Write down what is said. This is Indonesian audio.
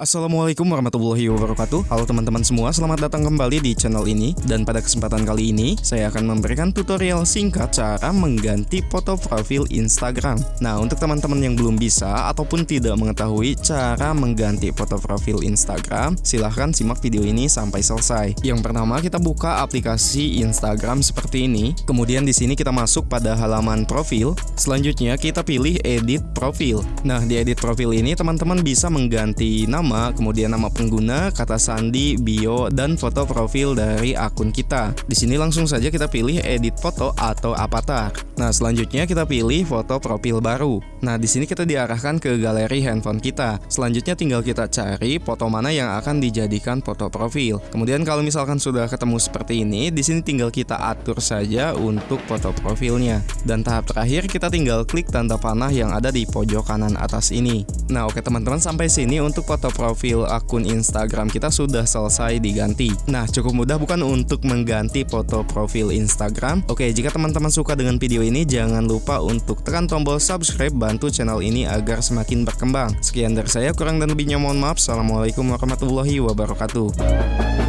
Assalamualaikum warahmatullahi wabarakatuh. Halo teman-teman semua, selamat datang kembali di channel ini. Dan pada kesempatan kali ini, saya akan memberikan tutorial singkat cara mengganti foto profil Instagram. Nah, untuk teman-teman yang belum bisa ataupun tidak mengetahui cara mengganti foto profil Instagram Silahkan simak video ini sampai selesai. Yang pertama, kita buka aplikasi Instagram seperti ini. Kemudian di sini kita masuk pada halaman profil. Selanjutnya, kita pilih edit profil. Nah, di edit profil ini teman-teman bisa mengganti nama nama, kemudian nama pengguna, kata sandi, bio, dan foto profil dari akun kita. Di sini langsung saja kita pilih edit foto atau avatar. Nah, selanjutnya kita pilih foto profil baru. Nah, di sini kita diarahkan ke galeri handphone kita. Selanjutnya tinggal kita cari foto mana yang akan dijadikan foto profil. Kemudian kalau misalkan sudah ketemu seperti ini, di sini tinggal kita atur saja untuk foto profilnya. Dan tahap terakhir kita tinggal klik tanda panah yang ada di pojok kanan atas ini. Nah, oke teman-teman sampai sini untuk foto profil akun Instagram kita sudah selesai diganti. Nah, cukup mudah bukan untuk mengganti foto profil Instagram? Oke, jika teman-teman suka dengan video ini, jangan lupa untuk tekan tombol subscribe, bantu channel ini agar semakin berkembang. Sekian dari saya, kurang dan lebihnya mohon maaf. Assalamualaikum warahmatullahi wabarakatuh.